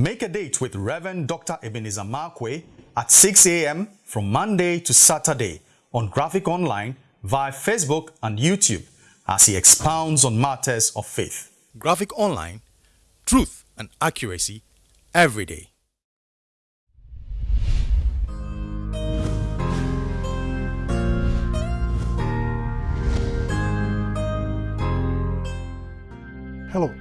Make a date with Reverend Dr. Ebenezer Markwei at 6 a.m. from Monday to Saturday on Graphic Online via Facebook and YouTube as he expounds on matters of faith. Graphic Online, truth and accuracy every day. Hello,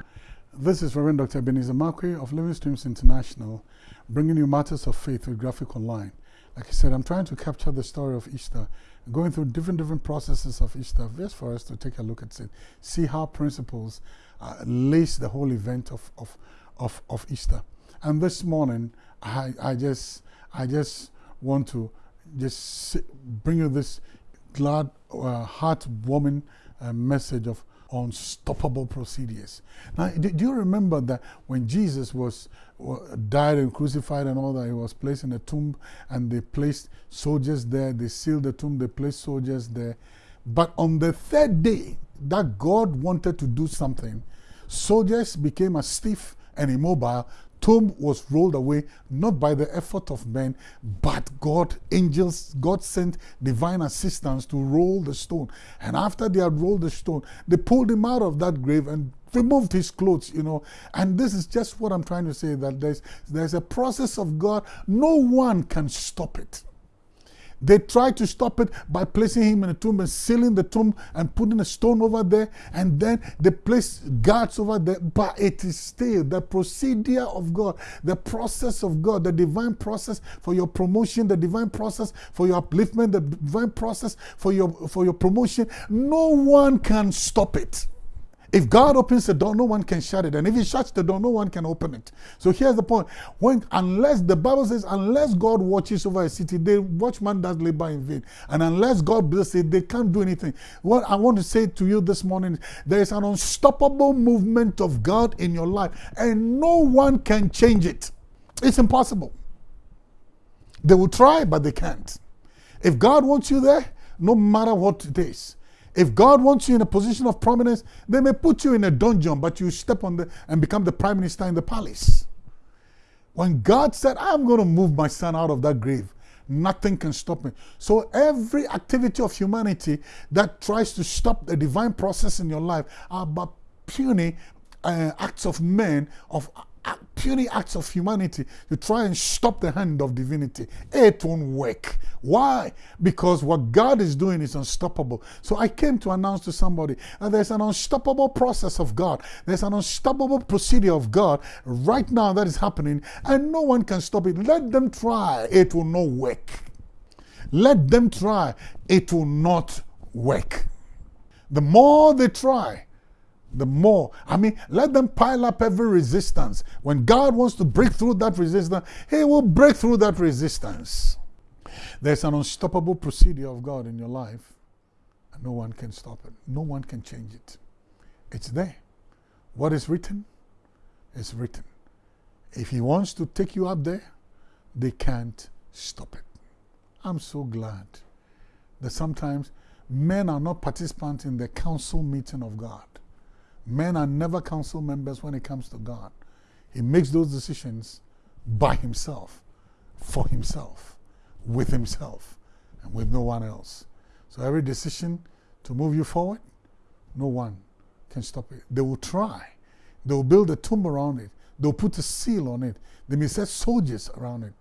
this is Reverend Dr. Ebenezer Markwei of Living Streams International, bringing you matters of faith with Graphic Online. Like I said, I'm trying to capture the story of Easter, going through different different processes of Easter, just for us to take a look at it, see how principles uh, lace the whole event of, of, of, of Easter. And this morning, I, I just I just want to just bring you this glad, uh, heartwarming uh, message of unstoppable procedures. Now, do, you remember that when Jesus was died and crucified and all that, he was placed in a tomb and they placed soldiers there, they sealed the tomb, they placed soldiers there. But on the third day that God wanted to do something, soldiers became as stiff and immobile tomb was rolled away not by the effort of men but god angels god sent divine assistance to roll the stone. And after they had rolled the stone they pulled him out of that grave and removed his clothes you know. And this is just what i'm trying to say that there's there's a process of god. No one can stop it they tried to stop it by placing him in a tomb and sealing the tomb and putting a stone over there. And then they placed guards over there. But it is still the procedure of God, the process of God, the divine process for your promotion, the divine process for your upliftment, the divine process for your, for your promotion. No one can stop it. If God opens the door, no one can shut it. And if He shuts the door, no one can open it. So here's the point. When unless the Bible says, unless God watches over a city, the watchman does labor in vain. And unless God blesses it, they can't do anything. What I want to say to you this morning, there is an unstoppable movement of God in your life, and no one can change it. It's impossible. They will try, but they can't. If God wants you there, no matter what it is, if God wants you in a position of prominence, they may put you in a dungeon, but you step on the and become the prime minister in the palace. When God said, I'm going to move my son out of that grave, nothing can stop me. So every activity of humanity that tries to stop the divine process in your life are but puny uh, acts of men, of puny acts of humanity to try and stop the hand of divinity. It won't work. Why? Because what God is doing is unstoppable. So I came to announce to somebody that there's an unstoppable process of God. There's an unstoppable procedure of God right now that is happening, and no one can stop it. Let them try. It will not work. Let them try. It will not work. The more they try, the more. I mean, let them pile up every resistance. When God wants to break through that resistance, He will break through that resistance. There's an unstoppable procedure of God in your life, and no one can stop it. No one can change it. It's there. What is written is written. If He wants to take you up there, they can't stop it. I'm so glad that sometimes men are not participants in the council meeting of God. Men are never council members when it comes to God. He makes those decisions by himself, for himself, with himself, and with no one else. So every decision to move you forward, no one can stop it. They will try. They will build a tomb around it. They'll put a seal on it. They may set soldiers around it.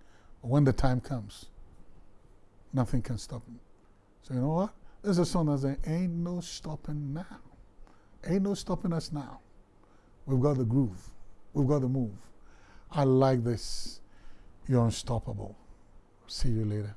But when the time comes, nothing can stop them. So you know what? There's a song that says, ain't no stopping now. Ain't no stopping us now. We've got the groove. We've got the move. I like this. You're unstoppable. See you later.